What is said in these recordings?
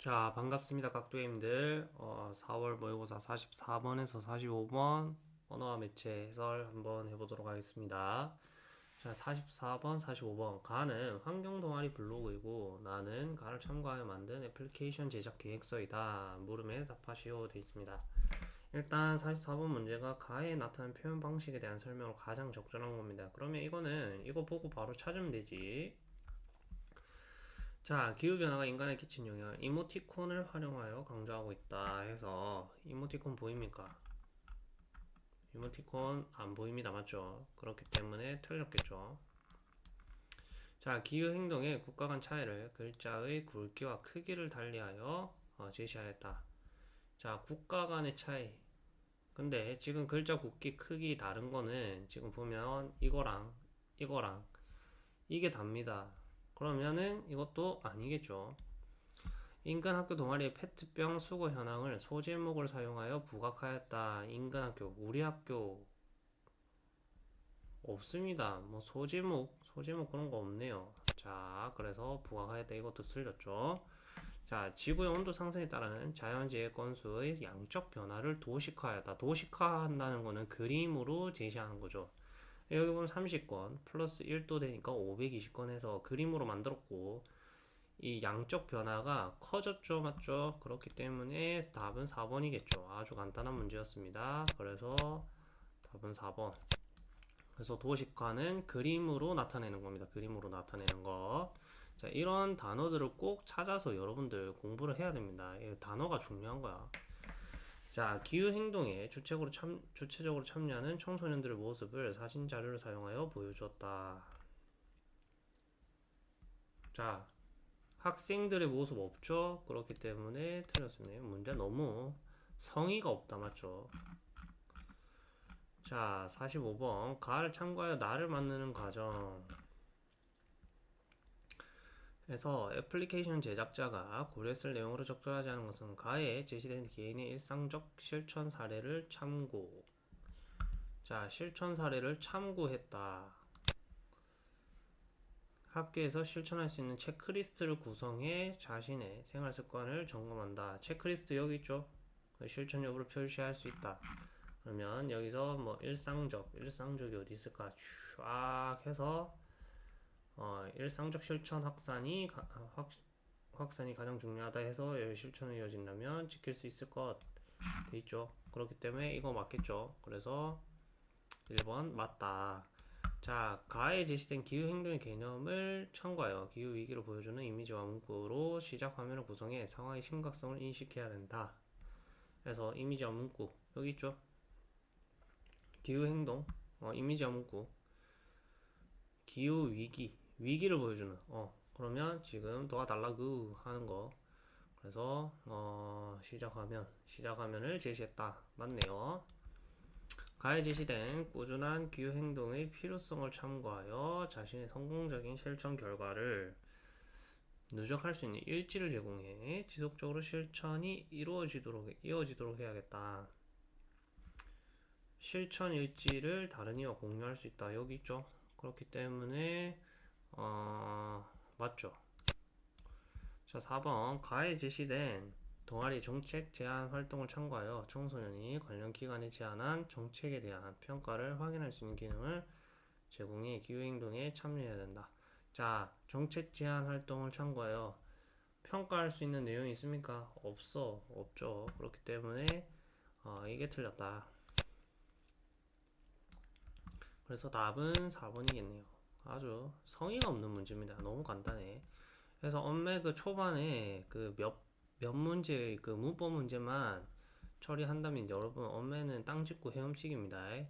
자, 반갑습니다. 각도님들. 어, 4월 모의고사 44번에서 45번 언어와 매체 해설 한번 해보도록 하겠습니다. 자, 44번, 45번. 가는 환경 동아리 블로그이고 나는 가를 참고하여 만든 애플리케이션 제작 계획서이다. 물음에 답하시오 돼 있습니다. 일단 44번 문제가 가에 나타난 표현 방식에 대한 설명으로 가장 적절한 겁니다. 그러면 이거는 이거 보고 바로 찾으면 되지. 자, 기후변화가 인간에 끼친 영향을 이모티콘을 활용하여 강조하고 있다 해서 이모티콘 보입니까? 이모티콘 안 보입니다. 맞죠? 그렇기 때문에 틀렸겠죠. 자, 기후행동의 국가 간 차이를 글자의 굵기와 크기를 달리하여 어, 제시하였다. 자, 국가 간의 차이. 근데 지금 글자 굵기, 크기 다른 거는 지금 보면 이거랑 이거랑 이게 답니다. 그러면은 이것도 아니겠죠. 인간 학교 동아리의 페트병 수거 현황을 소제목을 사용하여 부각하였다. 인간 학교, 우리 학교 없습니다. 뭐 소제목, 소제목 그런 거 없네요. 자, 그래서 부각하였다. 이것도 틀렸죠. 자, 지구의 온도 상승에 따른 자연재해 건수의 양적 변화를 도식화하였다. 도식화한다는 거는 그림으로 제시하는 거죠. 여기 보면 30건 플러스 1도 되니까 520건 해서 그림으로 만들었고 이 양적 변화가 커졌죠 맞죠? 그렇기 때문에 답은 4번이겠죠. 아주 간단한 문제였습니다. 그래서 답은 4번. 그래서 도식화는 그림으로 나타내는 겁니다. 그림으로 나타내는 거. 자, 이런 단어들을 꼭 찾아서 여러분들 공부를 해야 됩니다. 단어가 중요한 거야 자, 기후 행동에 주체적으로 참 주체적으로 참여하는 청소년들의 모습을 사진 자료를 사용하여 보여주었다. 자, 학생들의 모습 없죠? 그렇기 때문에 틀렸습니다. 문제 너무 성의가 없다, 맞죠? 자, 45번. 가를 참고하여 나를 만드는 과정. 그래서 애플리케이션 제작자가 고려했을 내용으로 적절하지 않은 것은 가에 제시된 개인의 일상적 실천 사례를 참고. 자 실천 사례를 참고했다. 학교에서 실천할 수 있는 체크리스트를 구성해 자신의 생활 습관을 점검한다. 체크리스트 여기 있죠? 그 실천 여부를 표시할 수 있다. 그러면 여기서 뭐 일상적 일상적이 어디 있을까? 쫙 해서 어, 일상적 실천 확산이 가, 확, 확산이 가장 중요하다 해서 실천이 이어진다면 지킬 수 있을 것 돼 있죠. 그렇기 때문에 이거 맞겠죠. 그래서 1번 맞다. 자, 가에 제시된 기후 행동의 개념을 참고하여 기후 위기를 보여주는 이미지와 문구로 시작 화면을 구성해 상황의 심각성을 인식해야 된다. 그래서 이미지와 문구 여기 있죠. 기후 행동 어, 이미지와 문구 기후 위기 위기를 보여주는 어 그러면 지금 도와달라고 하는 거 그래서 어 시작하면 시작화면을 제시했다 맞네요 가에 제시된 꾸준한 기후 행동의 필요성을 참고하여 자신의 성공적인 실천 결과를 누적할 수 있는 일지를 제공해 지속적으로 실천이 이루어지도록 이어지도록 해야겠다. 실천 일지를 다른 이와 공유할 수 있다. 여기 있죠. 그렇기 때문에 어, 맞죠. 자, 4번. 가에 제시된 동아리 정책 제안 활동을 참고하여 청소년이 관련 기관에 제안한 정책에 대한 평가를 확인할 수 있는 기능을 제공해 기후행동에 참여해야 된다. 자, 정책 제안 활동을 참고하여 평가할 수 있는 내용이 있습니까? 없어. 없죠. 그렇기 때문에 어, 이게 틀렸다. 그래서 답은 4번이겠네요. 아주 성의가 없는 문제입니다. 너무 간단해. 그래서 엄매 그 초반에 그 몇 몇 문제의 그 문법 문제만 처리한다면 여러분 엄매는 땅 짚고 헤엄치기입니다.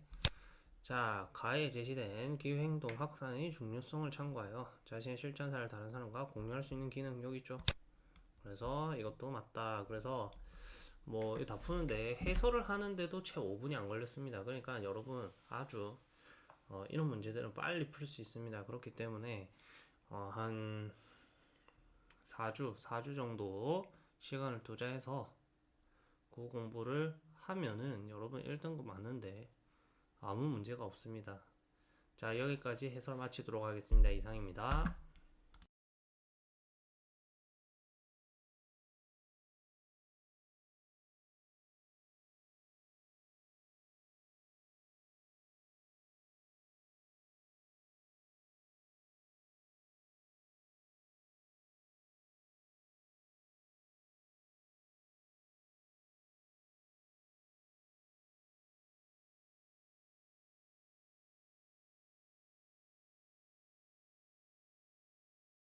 자, 가에 제시된 기후행동 확산의 중요성을 참고하여 자신의 실천사를 다른 사람과 공유할 수 있는 기능 여기 있죠. 그래서 이것도 맞다. 그래서 뭐 다 푸는데 해설을 하는데도 채 5분이 안 걸렸습니다. 그러니까 여러분 아주 어, 이런 문제들은 빨리 풀 수 있습니다. 그렇기 때문에 어, 한 4주, 4주 정도 시간을 투자해서 그 공부를 하면은 여러분 1등급 맞는데 아무 문제가 없습니다. 자 여기까지 해설 마치도록 하겠습니다. 이상입니다.